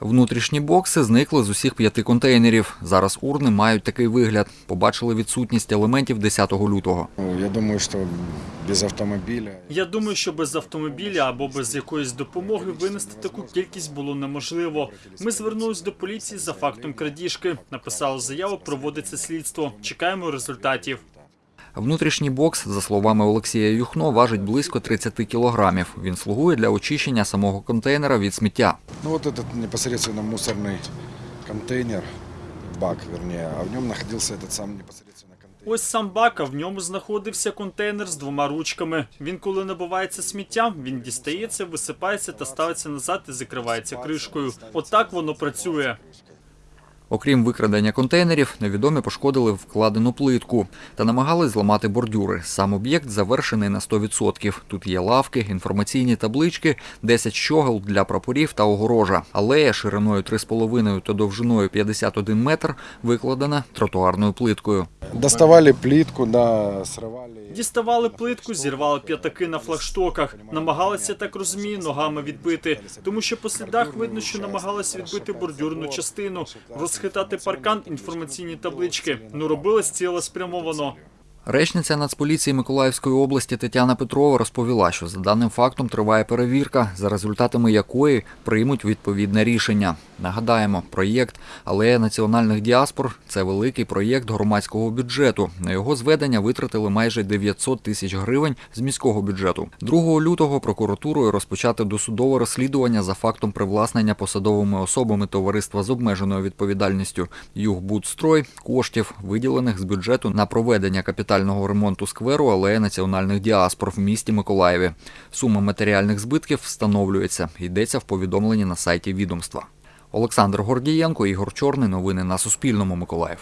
Внутрішні бокси зникли з усіх п'яти контейнерів. Зараз урни мають такий вигляд. Побачили відсутність елементів 10 лютого. Ну, Я думаю, что без автомобиля Я думаю, що без автомобіля або без якоїсь допомоги винести таку кількість було неможливо. Ми звернулись до поліції за фактом крадіжки. Написали заяву, проводиться слідство. Чекаємо результатів. Внутрішній бокс, за словами Олексія Юхно, важить близько 30 кілограмів. Він слугує для очищення самого контейнера від сміття. Ну вот этот непосредственно мусорный контейнер, бак вернее, а в нем находился этот сам непосредственно контейнер. Ось сам бак, а в ньому знаходився контейнер з двома ручками. Він, коли набувається сміття, він дістається, висипається та ставиться назад і закривається кришкою. Отак воно працює. Окрім викрадення контейнерів, невідомі пошкодили вкладену плитку та намагались зламати бордюри. Сам об'єкт завершений на 100%. Тут є лавки, інформаційні таблички, 10 щогел для прапорів та огорожа. Алея шириною 3,5 та довжиною 51 метр викладена тротуарною плиткою. Доставали плитку, да, срывали. Діставали плитку, зірвали п'ятаки на флагштоках. Намагалися, так розумію, ногами відбити, тому що по слідах видно, що намагалися відбити бордюрну частину, розхитати паркан, інформаційні таблички. Ну робилось цілеспрямовано. Речниця Нацполіції Миколаївської області Тетяна Петрова розповіла, що за даним фактом триває перевірка, за результатами якої приймуть відповідне рішення. Нагадаємо, проєкт Алея національних діаспор це великий проєкт громадського бюджету. На його зведення витратили майже 900 тисяч гривень з міського бюджету. 2 лютого прокуратурою розпочати досудове розслідування за фактом привласнення посадовими особами товариства з обмеженою відповідальністю «Югбудстрой» коштів, виділених з бюджету на проведення капітального ремонту скверу Алея національних діаспор в місті Миколаєві. Сума матеріальних збитків встановлюється. Йдеться в повідомленні на сайті відомства. Олександр Гордієнко, Ігор Чорний. Новини на Суспільному. Миколаїв.